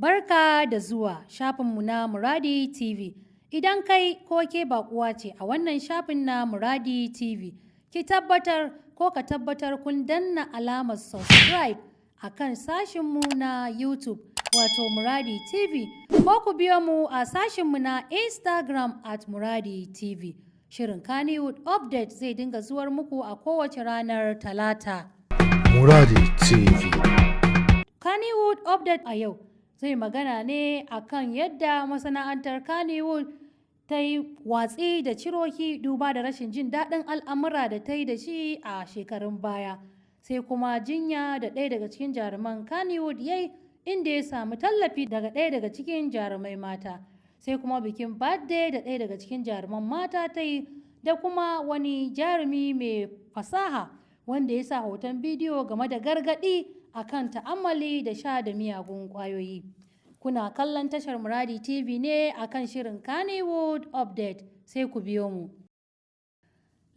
Barka da zuwa shafinmu na Muradi TV. Idan kai ko ke baƙuwa ce a wannan shafin na Muradi TV, ki tabbatar ko ka tabbatar kun danna alamar subscribe a kan sashinmu na YouTube wato Muradi TV ko ku biyo mu a sashinmu na Instagram at Muradi TV. Shirin Kannywood Update zai dinga zuwar muku a kowace ranar Talata. Muradi TV. Kannywood Update a yau zai magana ne akan yadda masana'antar Kannywood ta yi watsi da ciroki duba da rashin jin daɗin al'amura da ta yi da shi a shekarun baya. Sai kuma jinya da ɗaya daga cikin jaruman Kannywood ya yi inda ya samu tallafi daga ɗaya daga cikin jarumai mata. Sai kuma bikin birthday da ɗaya daga cikin jaruman mata ta yi da kuma wani jarumi mai fasaha wanda ya sa hoton bidiyo game da gargaɗi akan ta'ammali da sha da miyagun ƙwayoyi. Kuna kallon tashar Muradi TV ne akan shirin Kannywood Update sai ku biyo mu.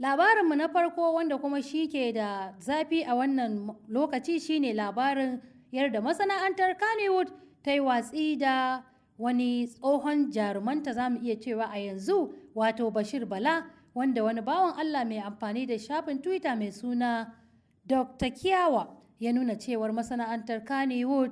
Labarinmu na farko wanda kuma shi ke da zafi a wannan lokaci shine labarin yadda masana'antar Kannywood ta yi watsi da wani tsohon jarumanta za mu iya cewa a yanzu wato Bashir Bala wanda wani bawan Allah mai amfani da shafin Twitter mai suna Dr. Kiyawa ya nuna cewar masana'antar Kannywood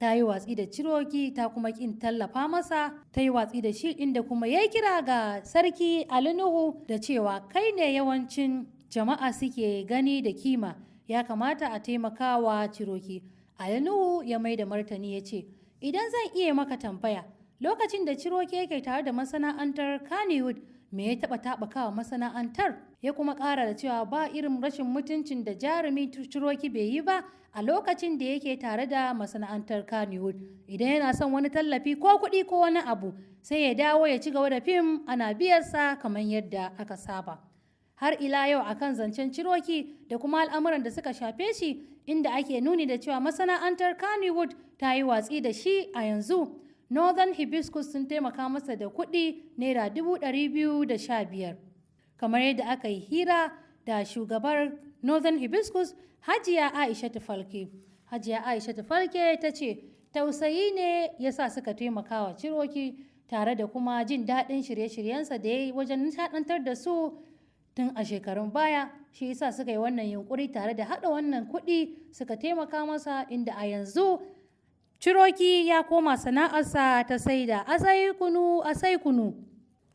ta yi watsi da ciroki ta kuma kin tallafa masa ta yi watsi da shi inda kuma ya kira ga sarki Ali Nuhu da cewa kai ne yawancin jama'a suke gani da kima ya kamata a taimakawa ciroki. Ali Nuhu ya mai da martani ya ce idan zan iya maka tambaya lokacin da ciroki yake tare da masana'antar Kannywood me ya taɓa taɓakawa masana'antar? Ya kuma ƙara da cewa ba irin rashin mutuncin da jarumi ciroki bai yi ba a lokacin da yake tare da masana'antar Kannywood. Idan yana son wani tallafi ko kuɗi ko wani abu sai ya dawo ya ci gaba da fim ana biyarsa kamar yadda aka saba. Har ila yau akan zancen ciroki da kuma al'amuran da suka shafe shi inda ake nuni da cewa masana'antar Kannywood ta yi watsi da shi a yanzu. Northern Hibiscus sun taimaka masa da kuɗi naira dubu ɗari biyu da sha biyar. Kamar yadda aka yi hira da shugabar Northern Hibiscus Hajiya Aisha Falke. Hajiya Aisha Falke ta ce, tausayi ne ya sa suka taimaka wa Ciroki tare da kuma jin daɗin shirye-shiryensa da ya yi wajen nishaɗantar da su tun a shekarun baya shi yasa suka yi wannan yunkuri tare da haɗa wannan kuɗi suka taimaka masa inda a yanzu Ciroki ya koma sana'arsa ta saida asai kunu asai kunu.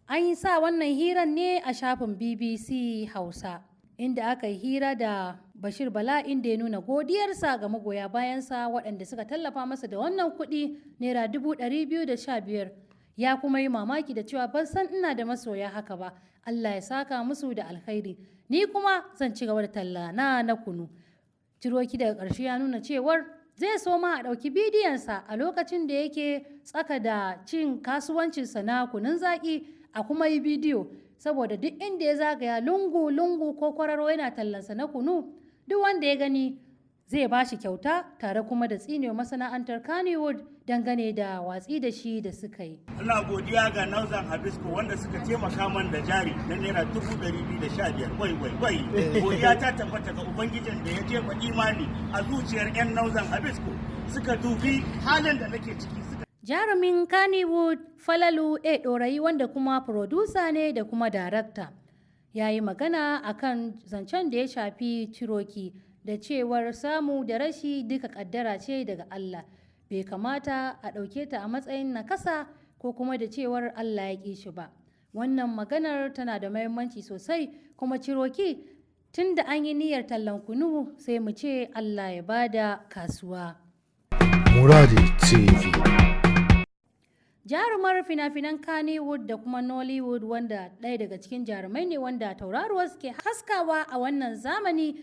An yi sa wannan hiran ne a shafin BBC Hausa, inda aka yi hira da Bashir Bala inda ya nuna godiyarsa ga magoya bayansa waɗanda suka tallafa masa da wannan kuɗi naira dubu ɗari biyu da sha biyar. Ya kuma yi mamaki da cewa ban san ina da masoya haka ba, Allah ya saka musu da alkhairi. Ni kuma zan ci gaba da talla na na kunu. Ciroki daga ƙarshe ya nuna cewar zai so ma a ɗauki bidiyonsa a lokacin da yake tsaka da cin kasuwancinsa na kunun zaƙi a kuma yi bidiyo. Saboda duk inda ya zagaya lungu-lungu ko kwararo yana tallansa na kunu duk wanda ya gani zai ba shi kyauta tare kuma da tsinewa masana'antar Kannywood dangane da watsi da shi da suka yi. Ina godiya ga Nauzan Habisco wanda suka taimaka man da jari na naira dubu ɗari biyu da sha biyar wai wai wai. Godiya ta tabbata ga Ubangijin da ya jefa imani a zuciyar 'yan Nauzan Habisco suka dubi halin da nake ciki suka Jarumin Kannywood Falalu A Ɗorayi wanda kuma furodusa ne da kuma darakta. Ya yi magana akan zancen da ya shafi Ciroki da cewar samu da rashi duka kaddara ce daga Allah. Bai kamata a ɗauke ta a matsayin nakasa ko kuma da cewar Allah ya ƙi shi ba. Wannan maganar tana da mahimmanci sosai kuma ciroki tun da an yi niyyar tallan kunu sai mu ce Allah ya ba da kasuwa. Muradi TV. jarumar fina-finan Kannywood da kuma Nollywood wanda ɗaya daga cikin jarumai ne wanda tauraruwa suke haskawa a wannan zamani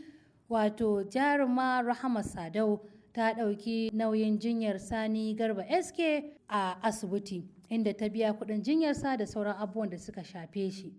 wato jaruma rahama sadau ta ɗauki nauyin jinyar sani garba sk a asibiti inda ta biya kuɗin jinyarsa da sauran abubuwan da suka shafe shi.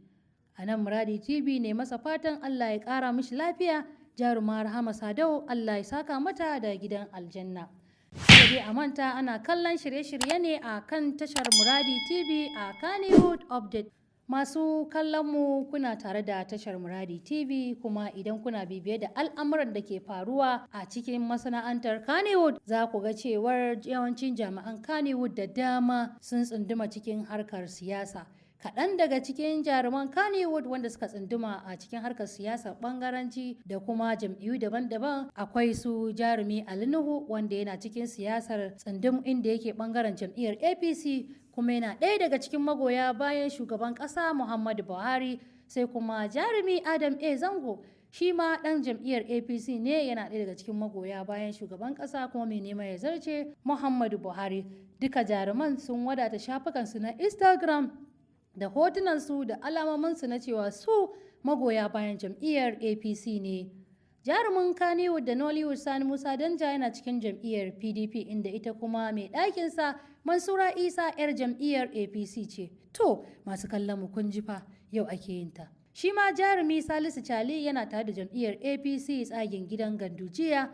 A nan muradi tv ne masa fatan allah ya ƙara mishi lafiya jaruma rahama sadau allah ya saka mata da gidan aljanna. Sai a manta ana kallon shirye-shirye ne a kan tashar muradi tv a kannywood update. Masu kallon mu kuna tare da tashar Muradi TV kuma idan kuna bibiye da al'amuran da ke faruwa a cikin masana'antar Kannywood za ku ga cewar yawancin jami'an Kannywood da dama sun tsunduma cikin harkar siyasa. Kaɗan daga cikin jaruman Kannywood wanda suka tsunduma a cikin harkar siyasar ɓangaranci da kuma jam'iyyu daban-daban akwai su jarumi Ali Nuhu wanda yana cikin siyasar tsundum inda yake ɓangaren jam'iyyar APC kuma yana ɗaya daga cikin magoya bayan shugaban ƙasa Muhammadu Buhari sai kuma jarumi Adam A. Zango shi ma ɗan jam'iyyar APC ne yana ɗaya daga cikin magoya bayan shugaban ƙasa kuma mai neman ya zarce Muhammadu Buhari. Duka jaruman sun wadata shafukansu na Instagram da hotunansu da alamominsu na cewa su magoya bayan jam'iyyar APC ne. Jarumin Kannywood da Nollywood Sani Musa Danja yana cikin jam'iyyar PDP inda ita kuma mai ɗakinsa Mansura Isa 'yar jam'iyyar APC ce. To, masu kallon mu kun ji fa yau ake yin ta. Shi ma jarumi Salisu Cali yana tare da jam'iyyar APC tsagen gidan Gandujiya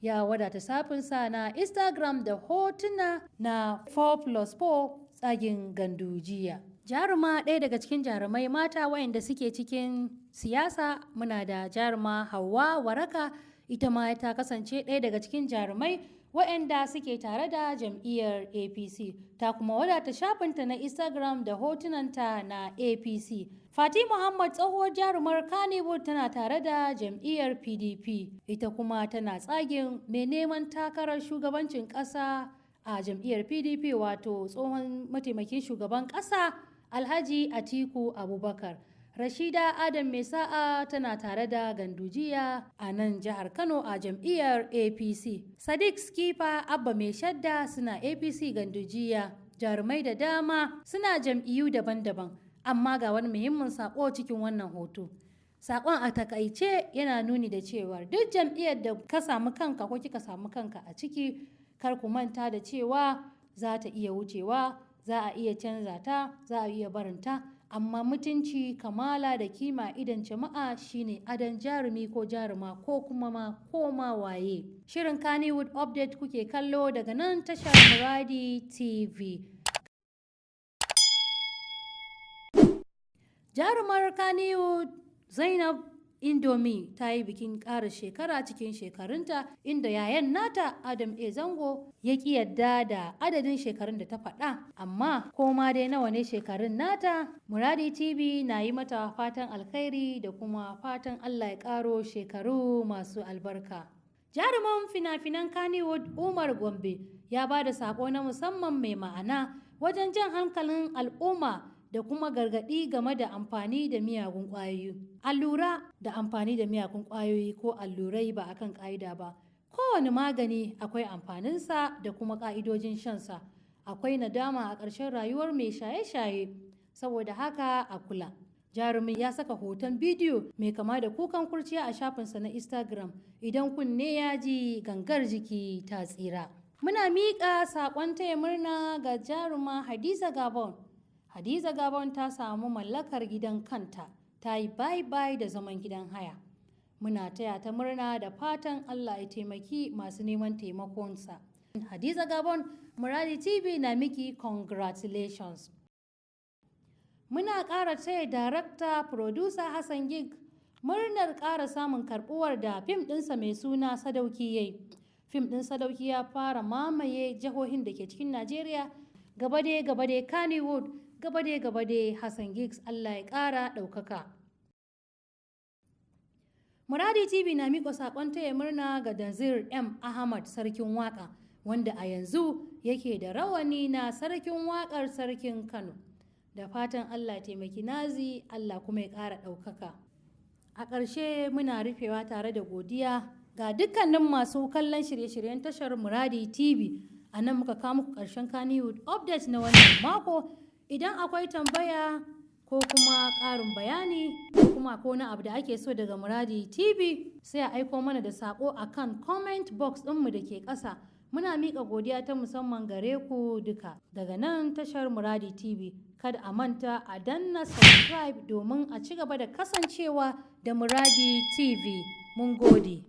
ya wadata safinsa na Instagram da hotuna na 4 plus 4 tsagen Gandujiya. Jaruma ɗaya daga cikin jarumai mata wayanda suke cikin siyasa. Muna da jaruma Hauwa Waraka ita ma ta kasance ɗaya daga cikin jarumai waɗanda suke tare da jam'iyyar APC ta kuma wadata shafinta na Instagram da hotunanta na APC. Fati Muhammad tsohuwar jarumar Kannywood tana tare da jam'iyyar PDP ita kuma tana tsagin mai neman takarar shugabancin ƙasa a jam'iyyar PDP wato tsohon mataimakin shugaban ƙasa Alhaji Atiku Abubakar. Rashida Adam Mai sa'a tana tare da Gandujiya a nan jihar Kano a jam'iyyar APC. Sadiq Skifa Abba Mai Shadda suna APC Gandujiya. Jarumai da dama suna jam'iyyu daban-daban. Amma ga wani muhimmin sako cikin wannan hoto. Sakon a taƙaice yana nuni da cewa duk jam'iyyar da ka samu kanka ko kika samu kanka a ciki kar ku manta da cewa za ta iya wucewa, za a iya canza ta, za a iya barinta. amma mutunci kamala da kima idan jama'a shine adon jarumi ko jaruma ko kuma ma koma waye shirin kannywood update kuke kallo daga nan tashar muradi tv jarumar kannywood zainab Indomie ta yi bikin ƙara shekara cikin shekarunta inda yayan nata Adam A. Zango ya ƙi yadda da adadin shekarun da ta faɗa. Amma koma dai nawa ne shekarun nata? Muradi TV na yi mata fatan alkhairi da kuma fatan Allah ya ƙaro shekaru masu albarka. Jaruman fina-finan Kannywood Umar Gombe ya ba da saƙo na musamman mai ma'ana wajen jan hankalin al'umma da kuma gargaɗi game da amfani da miyagun ƙwayoyi. Allura da amfani da miyagun ƙwayoyi ko allurai ba akan ƙa'ida ba. Kowane magani akwai amfaninsa da kuma ƙa'idojin shansa. Akwai nadama a ƙarshen rayuwar mai shaye-shaye, saboda haka a kula. Jarumin ya saka hoton bidiyo mai kama da kukan kurciya a shafinsa na Instagram idan kunne ya ji gangar jiki ta tsira. Muna miƙa saƙon taya murna ga jaruma Hadiza Gabon. Hadiza Gabon ta samu mallakar gidan kanta, ta yi bai-bai da zaman gidan haya. Muna taya ta murna da fatan Allah ya taimaki masu neman taimakonsa. Hadiza Gabon, Muradi TV na miki congratulations. Muna ƙara taya darakta producer Hassan Gig murnar ƙara samun karɓuwar da fim ɗinsa mai suna Sadauki yayi. Fim ɗin Sadauki ya fara mamaye jihohin da ke cikin Najeriya gabade gabade Kannywood gabade gabade Hassan Giggs Allah ya ƙara ɗaukaka. Muradi TV na miƙa saƙon taya murna ga Danzir M. Ahmad Sarkin Waƙa wanda a yanzu yake da rawani na Sarkin Waƙar Sarkin Kano. Da fatan Allah taimaki nazi Allah kuma ya ƙara ɗaukaka. A ƙarshe muna rufewa tare da godiya ga dukkanin masu kallon shirye-shiryen tashar Muradi TV. A nan muka kawo muku ƙarshen Kannywood update na wannan mako. Idan akwai tambaya ko kuma ƙarin bayani kuma ko na abu da ake so daga Muradi TV sai a aiko mana da saƙo a kan comment box ɗinmu da ke ƙasa. Muna miƙa godiya ta musamman gare ku duka daga nan tashar Muradi TV. Kada a manta a danna subscribe domin a ci gaba da kasancewa da Muradi TV. Mun gode.